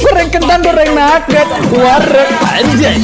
goreng kentang goreng nugget warung anjay.